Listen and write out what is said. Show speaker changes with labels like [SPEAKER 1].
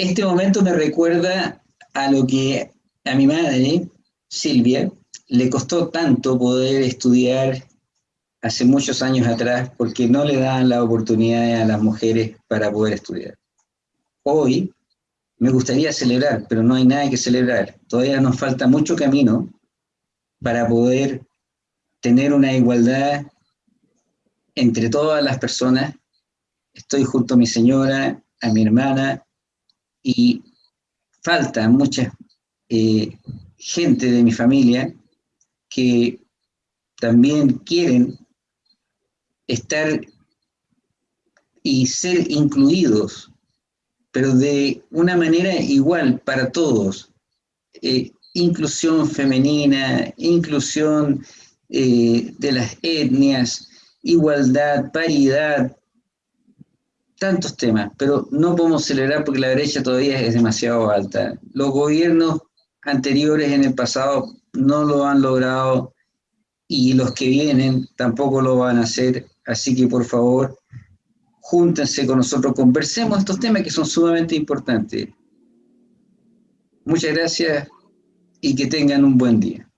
[SPEAKER 1] Este momento me recuerda a lo que a mi madre, Silvia, le costó tanto poder estudiar hace muchos años atrás porque no le daban la oportunidad a las mujeres para poder estudiar. Hoy me gustaría celebrar, pero no hay nada que celebrar. Todavía nos falta mucho camino para poder tener una igualdad entre todas las personas. Estoy junto a mi señora, a mi hermana, y falta mucha eh, gente de mi familia que también quieren estar y ser incluidos, pero de una manera igual para todos. Eh, inclusión femenina, inclusión eh, de las etnias, igualdad, paridad, tantos temas, pero no podemos celebrar porque la brecha todavía es demasiado alta. Los gobiernos anteriores en el pasado no lo han logrado y los que vienen tampoco lo van a hacer, así que por favor, júntense con nosotros, conversemos estos temas que son sumamente importantes. Muchas gracias y que tengan un buen día.